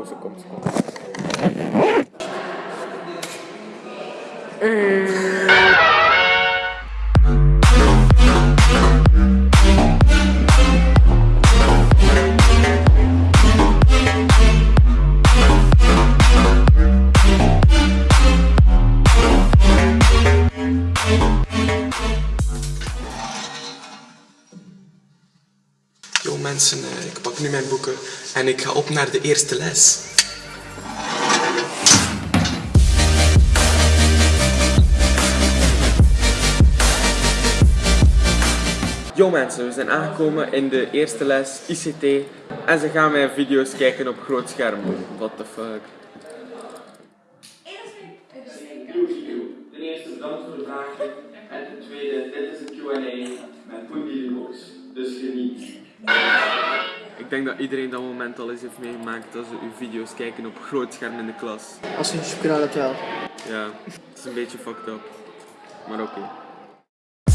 oh, ze komt, mensen, eh, ik pak nu mijn boeken en ik ga op naar de eerste les. Yo mensen, we zijn aangekomen in de eerste les ICT en ze gaan mijn video's kijken op groot scherm. What the fuck. Ten eerste bedankt voor de vragen en ten tweede, dit is een Q&A met Poendiebox, dus geniet. Ik denk dat iedereen dat moment al eens heeft meegemaakt dat ze uw video's kijken op groot scherm in de klas. Als je een chocolade dat wel. Ja, het is een beetje fucked up. Maar oké.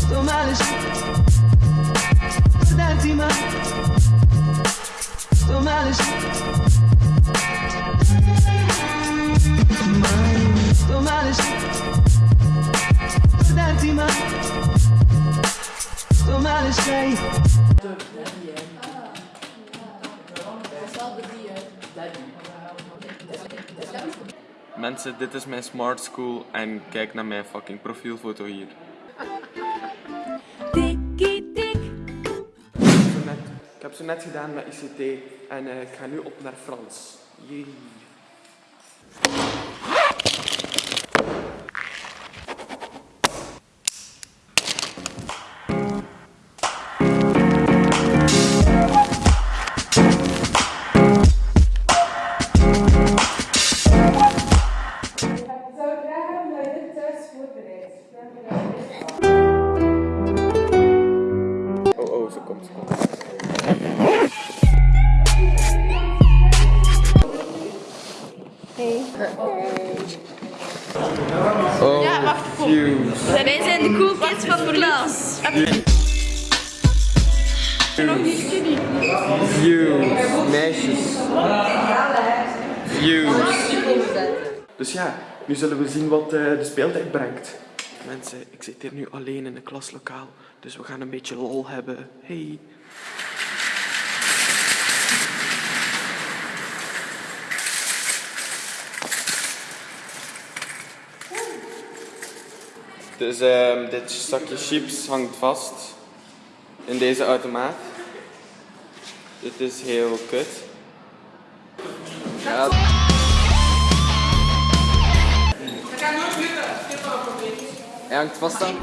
Tomares da Mensen, dit is mijn smart school en kijk naar mijn fucking profielfoto hier. Tikkie tik. Ik heb zo net gedaan met ICT en eh, ik ga nu op naar Frans. Jee. Oh, oh, ze komt, ze komt. Oh, Ja, wacht. Wij zijn de cool kids van de klas. Fuse. Meisjes. Fuse. Dus ja, nu zullen we zien wat eh, de speeltijd brengt. Mensen, ik zit hier nu alleen in een klaslokaal, dus we gaan een beetje lol hebben. Hey. Dus ehm, dit zakje chips hangt vast in deze automaat. Dit is heel kut. Ja. Hangt vast dan.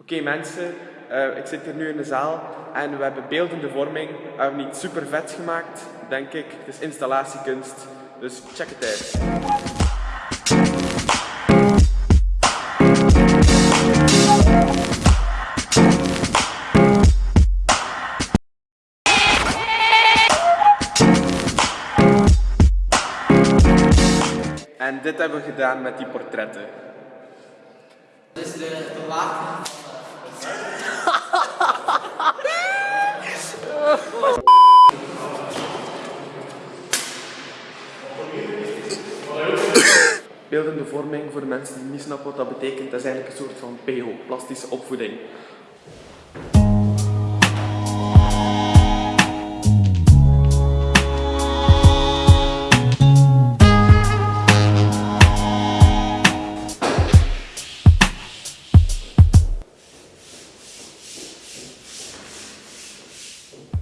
Oké mensen, eh, ik zit hier nu in de zaal en we hebben beeldende vorming. We hebben niet super vet gemaakt, denk ik. Het is installatiekunst, dus check het uit. En dit hebben we gedaan met die portretten. Beeldende vorming, voor de mensen die niet snappen wat dat betekent, dat is eigenlijk een soort van PO, plastische opvoeding.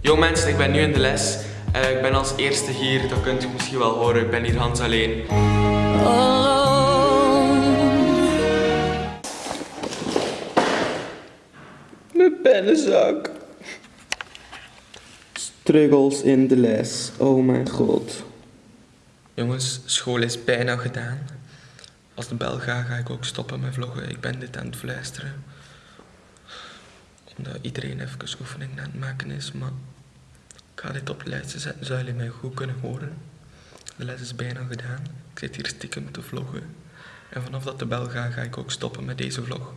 Yo mensen, ik ben nu in de les. Eh, ik ben als eerste hier, dat kunt u misschien wel horen. Ik ben hier Hans alleen. Mijn pennenzak. Struggles in de les. Oh mijn god. Jongens, school is bijna gedaan. Als de bel gaat, ga ik ook stoppen met vloggen. Ik ben dit aan het fluisteren. Omdat iedereen even oefening aan het maken is, maar ik ga dit op de lijstje zetten, zodat jullie mij goed kunnen horen. De les is bijna gedaan. Ik zit hier stiekem te vloggen. En vanaf dat de bel gaat, ga ik ook stoppen met deze vlog.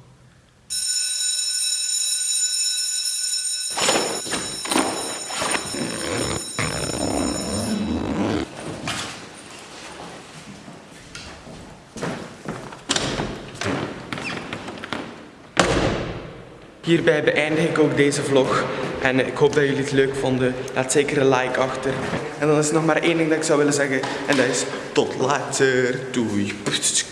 Hierbij beëindig ik ook deze vlog. En ik hoop dat jullie het leuk vonden. Laat zeker een like achter. En dan is er nog maar één ding dat ik zou willen zeggen. En dat is tot later. Doei.